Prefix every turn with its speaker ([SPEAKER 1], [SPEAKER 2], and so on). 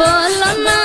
[SPEAKER 1] বলো না